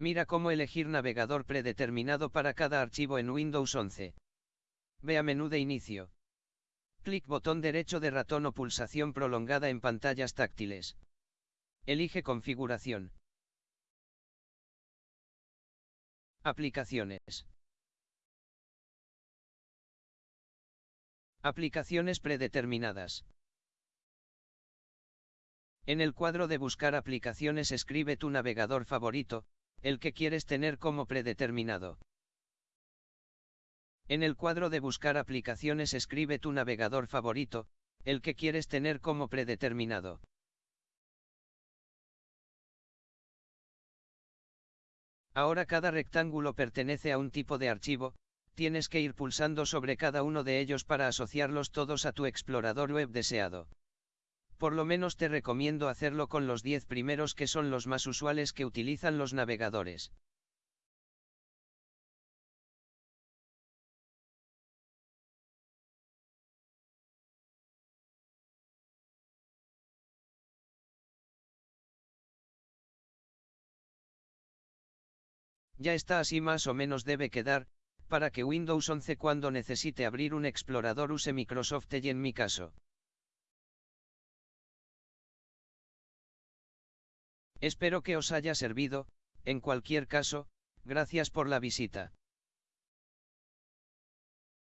Mira cómo elegir navegador predeterminado para cada archivo en Windows 11. Ve a menú de inicio. Clic botón derecho de ratón o pulsación prolongada en pantallas táctiles. Elige configuración. Aplicaciones. Aplicaciones predeterminadas. En el cuadro de buscar aplicaciones escribe tu navegador favorito, el que quieres tener como predeterminado. En el cuadro de buscar aplicaciones escribe tu navegador favorito, el que quieres tener como predeterminado. Ahora cada rectángulo pertenece a un tipo de archivo, tienes que ir pulsando sobre cada uno de ellos para asociarlos todos a tu explorador web deseado. Por lo menos te recomiendo hacerlo con los 10 primeros que son los más usuales que utilizan los navegadores. Ya está así más o menos debe quedar, para que Windows 11 cuando necesite abrir un explorador use Microsoft Edge en mi caso. Espero que os haya servido, en cualquier caso, gracias por la visita.